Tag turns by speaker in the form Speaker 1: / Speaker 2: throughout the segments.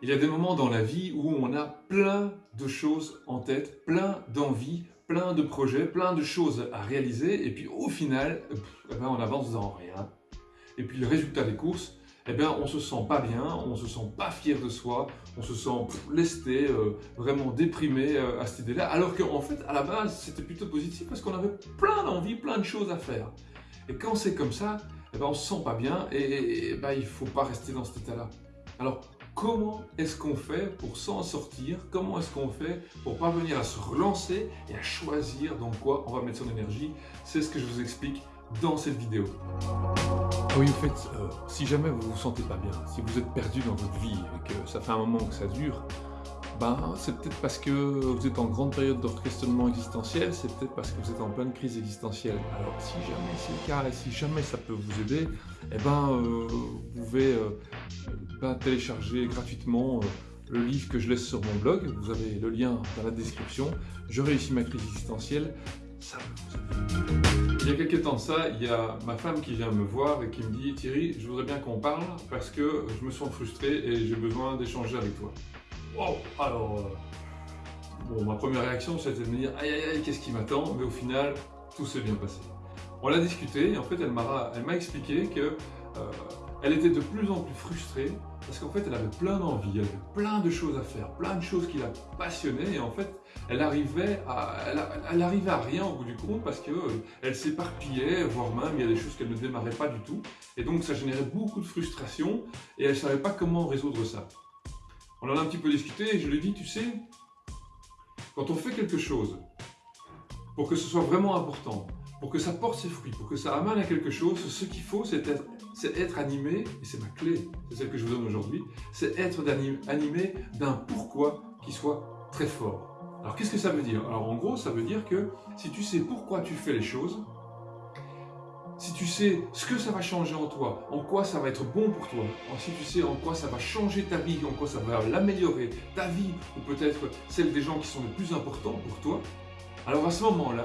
Speaker 1: Il y a des moments dans la vie où on a plein de choses en tête, plein d'envies, plein de projets, plein de choses à réaliser et puis au final, eh ben, on avance dans rien. Et puis le résultat des courses, eh bien, on se sent pas bien, on se sent pas fier de soi, on se sent lesté, euh, vraiment déprimé euh, à cette idée-là, alors qu'en fait, à la base, c'était plutôt positif parce qu'on avait plein d'envies, plein de choses à faire. Et quand c'est comme ça, eh ben, on se sent pas bien et, et ben, il faut pas rester dans cet état-là. Alors, comment est-ce qu'on fait pour s'en sortir Comment est-ce qu'on fait pour parvenir à se relancer et à choisir dans quoi on va mettre son énergie C'est ce que je vous explique dans cette vidéo. Oui, en fait, euh, si jamais vous vous sentez pas bien, si vous êtes perdu dans votre vie et que ça fait un moment que ça dure, ben, c'est peut-être parce que vous êtes en grande période d'orchestrement existentiel, c'est peut-être parce que vous êtes en pleine crise existentielle. Alors si jamais c'est le cas et si jamais ça peut vous aider, eh ben, euh, vous pouvez euh, ben, télécharger gratuitement le livre que je laisse sur mon blog, vous avez le lien dans la description. Je réussis ma crise existentielle, ça Il y a quelques temps ça, il y a ma femme qui vient me voir et qui me dit « Thierry, je voudrais bien qu'on parle parce que je me sens frustré et j'ai besoin d'échanger avec toi. » Alors, euh, bon, ma première réaction c'était de me dire « Aïe aïe aïe, qu'est-ce qui m'attend ?» Mais au final, tout s'est bien passé. On l'a discuté et en fait elle m'a expliqué que euh, elle était de plus en plus frustrée parce qu'en fait elle avait plein d'envie, elle avait plein de choses à faire, plein de choses qui la passionnaient et en fait elle arrivait à, elle, arrivait à rien au bout du compte parce qu'elle euh, s'éparpillait, voire même il y a des choses qu'elle ne démarrait pas du tout et donc ça générait beaucoup de frustration et elle ne savait pas comment résoudre ça. On en a un petit peu discuté et je lui ai dit, tu sais, quand on fait quelque chose pour que ce soit vraiment important, pour que ça porte ses fruits, pour que ça amène à quelque chose, ce qu'il faut, c'est être, être, animé, et c'est ma clé, c'est celle que je vous donne aujourd'hui, c'est être animé d'un pourquoi qui soit très fort. Alors qu'est-ce que ça veut dire? Alors en gros, ça veut dire que si tu sais pourquoi tu fais les choses, si tu sais ce que ça va changer en toi, en quoi ça va être bon pour toi, si tu sais en quoi ça va changer ta vie, en quoi ça va l'améliorer, ta vie, ou peut-être celle des gens qui sont les plus importants pour toi, alors à ce moment-là,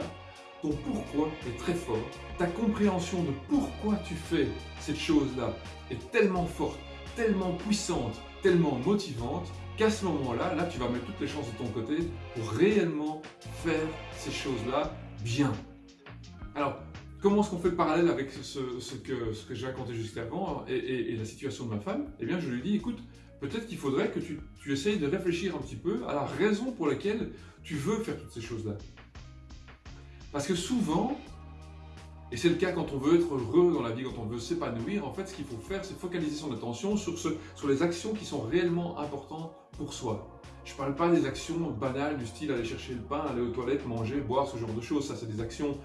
Speaker 1: ton pourquoi est très fort, ta compréhension de pourquoi tu fais cette chose-là est tellement forte, tellement puissante, tellement motivante, qu'à ce moment-là, là tu vas mettre toutes les chances de ton côté pour réellement faire ces choses-là bien. Alors, comment est-ce qu'on fait le parallèle avec ce, que, j'ai raconté jusqu'avant et, et, la situation de ma femme? Eh bien, je lui dis, écoute, peut-être qu'il faudrait que tu, tu essayes de réfléchir un petit peu à la raison pour laquelle tu veux faire toutes ces choses-là. Parce que souvent, et c'est le cas quand on veut être heureux dans la vie, quand on veut s'épanouir, en fait, ce qu'il faut faire, c'est focaliser son attention sur, ce, sur les actions qui sont réellement importantes pour soi. Je ne parle pas des actions banales du style aller chercher le pain, aller aux toilettes, manger, boire, ce genre de choses. Ça, c'est des actions,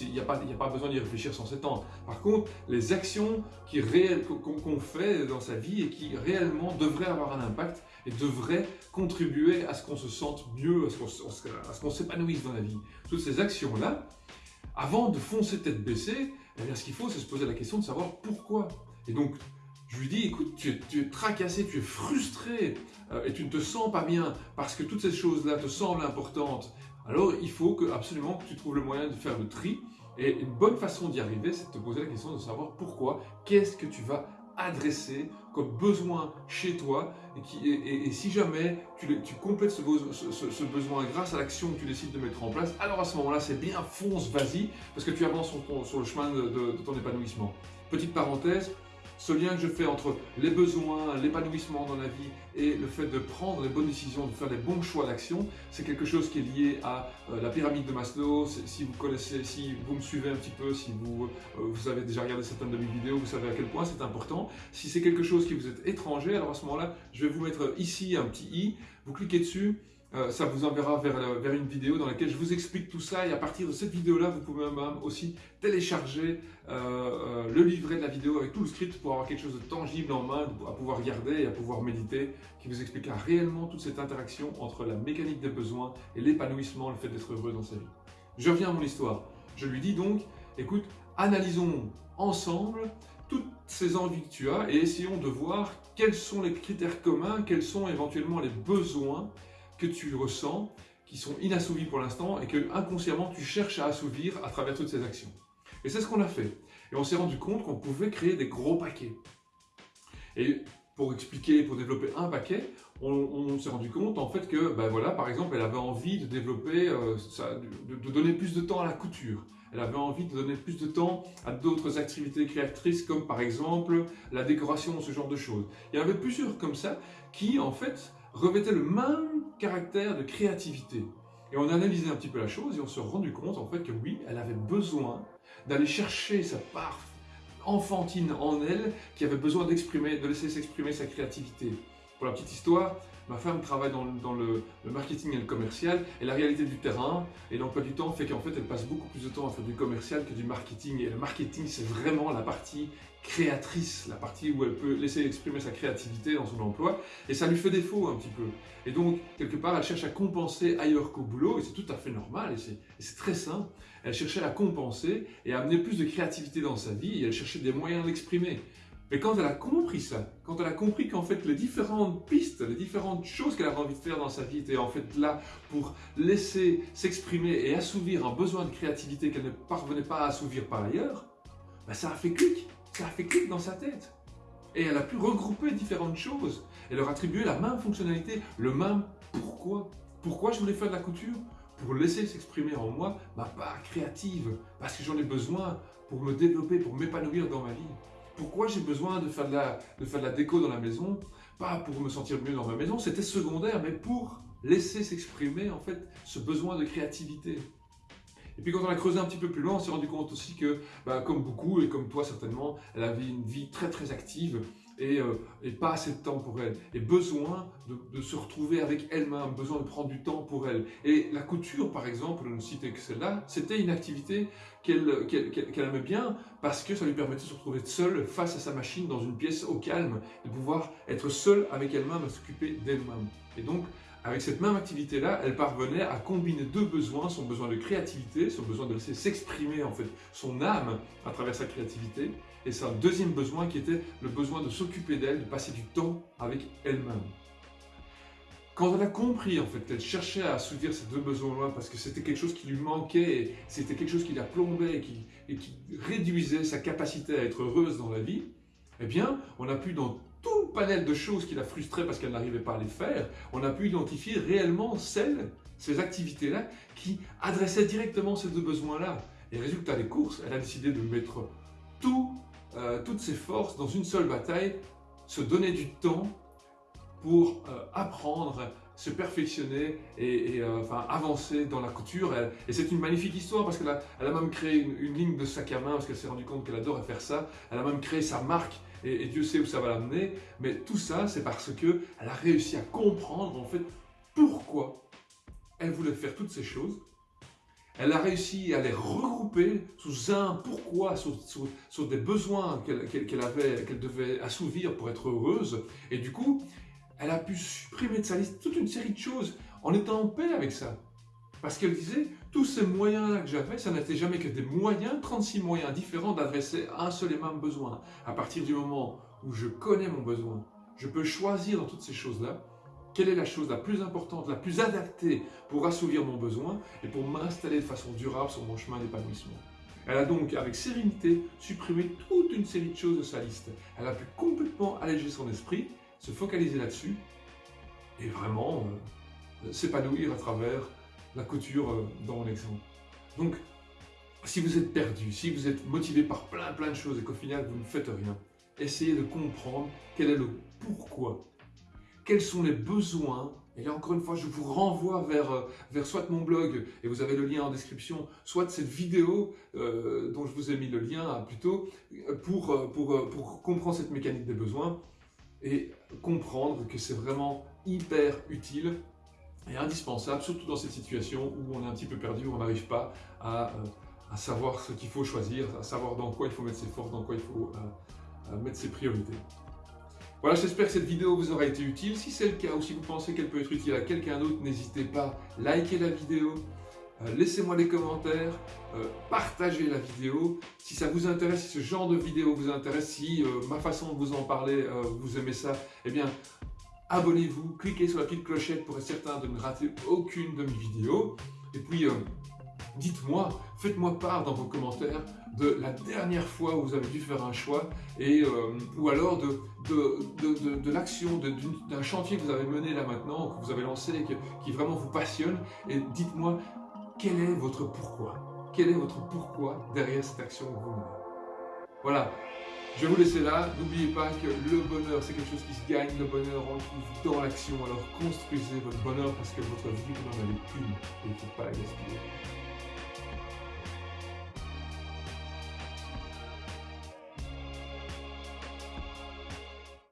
Speaker 1: il n'y a, a, pas besoin d'y réfléchir sans s'étendre. Par contre, les actions qu'on fait dans sa vie et qui réellement devraient avoir un impact et devraient contribuer à ce qu'on se sente mieux, à ce qu'on s'épanouisse dans la vie. Toutes ces actions-là, avant de foncer tête baissée, eh ce qu'il faut, c'est se poser la question de savoir pourquoi. Et donc, je lui dis, écoute, tu es, tu es tracassé, tu es frustré euh, et tu ne te sens pas bien parce que toutes ces choses-là te semblent importantes. Alors, il faut que, absolument que tu trouves le moyen de faire le tri. Et une bonne façon d'y arriver, c'est de te poser la question de savoir pourquoi, qu'est-ce que tu vas adresser comme besoin chez toi et, si jamais tu, complètes ce, besoin grâce à l'action que tu décides de mettre en place, alors à ce moment-là, c'est bien, fonce, vas-y, parce que tu avances sur le chemin de ton épanouissement. Petite parenthèse, ce lien que je fais entre les besoins, l'épanouissement dans la vie et le fait de prendre les bonnes décisions, de faire les bons choix d'action, c'est quelque chose qui est lié à euh, la pyramide de Maslow. Si vous connaissez, si vous me suivez un petit peu, si vous, euh, vous avez déjà regardé certaines de mes vidéos, vous savez à quel point c'est important. Si c'est quelque chose qui vous est étranger, alors à ce moment-là, je vais vous mettre ici un petit i, vous cliquez dessus, euh, ça vous enverra vers, vers, une vidéo dans laquelle je vous explique tout ça et à partir de cette vidéo-là, vous pouvez même aussi télécharger euh, euh, le livret de la vidéo avec tout le script pour avoir quelque chose de tangible en main, à pouvoir regarder et à pouvoir méditer, qui vous expliquera réellement toute cette interaction entre la mécanique des besoins et l'épanouissement, le fait d'être heureux dans sa vie. Je reviens à mon histoire. Je lui dis donc, écoute, analysons ensemble toutes ces envies que tu as et essayons de voir quels sont les critères communs, quels sont éventuellement les besoins que tu ressens, qui sont inassouvis pour l'instant et que inconsciemment tu cherches à assouvir à travers toutes ces actions. Et c'est ce qu'on a fait. Et on s'est rendu compte qu'on pouvait créer des gros paquets. Et pour expliquer, pour développer un paquet, on, s'est rendu compte en fait que, ben voilà, par exemple, elle avait envie de développer, euh, de, donner plus de temps à la couture. Elle avait envie de donner plus de temps à d'autres activités créatrices comme par exemple la décoration, ce genre de choses. Il y en avait plusieurs comme ça qui en fait revêtaient le même caractère de créativité. Et on a analysé un petit peu la chose et on s'est rendu compte en fait que oui, elle avait besoin d'aller chercher sa part enfantine en elle qui avait besoin d'exprimer, de laisser s'exprimer sa créativité. Pour la petite histoire, ma femme travaille dans, le, marketing et le commercial, et la réalité du terrain et l'emploi du temps fait qu'en fait elle passe beaucoup plus de temps à faire du commercial que du marketing. Et le marketing, c'est vraiment la partie créatrice, la partie où elle peut laisser exprimer sa créativité dans son emploi, et ça lui fait défaut un petit peu. Et donc, quelque part, elle cherche à compenser ailleurs qu'au boulot, et c'est tout à fait normal, et c'est très simple. Elle cherchait à compenser et à amener plus de créativité dans sa vie, et elle cherchait des moyens d'exprimer. Mais quand elle a compris ça, quand elle a compris qu'en fait les différentes pistes, les différentes choses qu'elle avait envie de faire dans sa vie étaient en fait là pour laisser s'exprimer et assouvir un besoin de créativité qu'elle ne parvenait pas à assouvir par ailleurs, bah, ça a fait clic, ça a fait clic dans sa tête. Et elle a pu regrouper différentes choses et leur attribuer la même fonctionnalité, le même pourquoi. Pourquoi je voulais faire de la couture? Pour laisser s'exprimer en moi ma part créative, parce que j'en ai besoin pour me développer, pour m'épanouir dans ma vie. Pourquoi j'ai besoin de faire de, la, déco dans la maison Pas pour me sentir mieux dans ma maison, c'était secondaire, mais pour laisser s'exprimer en fait ce besoin de créativité. Et puis quand on a creusé un petit peu plus loin, on s'est rendu compte aussi que, bah, comme beaucoup et comme toi certainement, elle avait une vie très très active euh, et, pas assez de temps pour elle, et besoin de, se retrouver avec elle-même, besoin de prendre du temps pour elle. Et la couture, par exemple, ne citais que celle-là, c'était une activité qu'elle aimait bien parce que ça lui permettait de se retrouver seule face à sa machine dans une pièce au calme, de pouvoir être seule avec elle-même, à s'occuper d'elle-même. Et donc, avec cette même activité-là, elle parvenait à combiner deux besoins, son besoin de créativité, son besoin de laisser s'exprimer en fait son âme à travers sa créativité, et un deuxième besoin qui était le besoin de s'occuper d'elle, de passer du temps avec elle-même. Quand elle a compris en fait qu'elle cherchait à assouvir ces deux besoins-là parce que c'était quelque chose qui lui manquait, c'était quelque chose qui la plombait et qui, et qui réduisait sa capacité à être heureuse dans la vie, eh bien, on a pu dans tout le panel de choses qui la frustraient parce qu'elle n'arrivait pas à les faire, on a pu identifier réellement celles, ces activités-là, qui adressaient directement ces deux besoins-là. Et résultat des courses, elle a décidé de mettre tout euh, toutes ses forces dans une seule bataille, se donner du temps pour euh, apprendre, se perfectionner et, euh, enfin, avancer dans la couture. et c'est une magnifique histoire parce qu'elle a, elle a même créé une, ligne de sac à main parce qu'elle s'est rendue compte qu'elle adorait faire ça. Elle a même créé sa marque et, Dieu sait où ça va l'amener. Mais tout ça, c'est parce qu'elle a réussi à comprendre en fait pourquoi elle voulait faire toutes ces choses elle a réussi à les regrouper sous un pourquoi, sur, des besoins qu'elle avait, qu'elle devait assouvir pour être heureuse. Et du coup, elle a pu supprimer de sa liste toute une série de choses en étant en paix avec ça. Parce qu'elle disait, tous ces moyens-là que j'avais, ça n'était jamais que des moyens, 36 moyens différents d'adresser un seul et même besoin. À partir du moment où je connais mon besoin, je peux choisir dans toutes ces choses-là quelle est la chose la plus importante, la plus adaptée pour assouvir mon besoin et pour m'installer de façon durable sur mon chemin d'épanouissement Elle a donc, avec sérénité, supprimé toute une série de choses de sa liste. Elle a pu complètement alléger son esprit, se focaliser là-dessus et vraiment euh, s'épanouir à travers la couture euh, dans mon exemple. Donc, si vous êtes perdu, si vous êtes motivé par plein plein de choses et qu'au final vous ne faites rien, essayez de comprendre quel est le pourquoi quels sont les besoins? Et là, encore une fois, je vous renvoie vers, euh, vers soit mon blog, et vous avez le lien en description, soit cette vidéo euh, dont je vous ai mis le lien hein, plutôt, pour, pour, pour comprendre cette mécanique des besoins et comprendre que c'est vraiment hyper utile et indispensable, surtout dans cette situation où on est un petit peu perdu, où on n'arrive pas à, à, savoir ce qu'il faut choisir, à savoir dans quoi il faut mettre ses forces, dans quoi il faut mettre ses priorités. Voilà, j'espère que cette vidéo vous aura été utile. Si c'est le cas ou si vous pensez qu'elle peut être utile à quelqu'un d'autre, n'hésitez pas, à liker la vidéo, euh, laissez-moi des commentaires, euh, partagez la vidéo. Si ça vous intéresse, si ce genre de vidéo vous intéresse, si euh, ma façon de vous en parler, vous aimez ça, eh bien, abonnez-vous, cliquez sur la petite clochette pour être certain de ne rater aucune de mes vidéos. Et puis, dites-moi, faites-moi part dans vos commentaires de la dernière fois où vous avez dû faire un choix et, euh, ou alors de, de, de, l'action, d'un chantier que vous avez mené là maintenant, que vous avez lancé, qui, qui vraiment vous passionne. Et dites-moi quel est votre pourquoi? Quel est votre pourquoi derrière cette action que vous menez? Voilà, je vais vous laisser là. N'oubliez pas que le bonheur, c'est quelque chose qui se gagne. Le bonheur, on le trouve dans l'action. Alors construisez votre bonheur parce que votre vie, vous n'en avez qu'une et il ne faut pas la gaspiller.